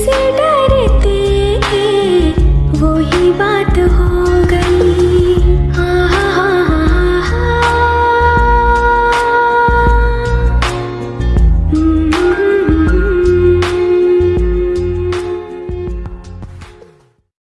किससे डरते वो ही बात हो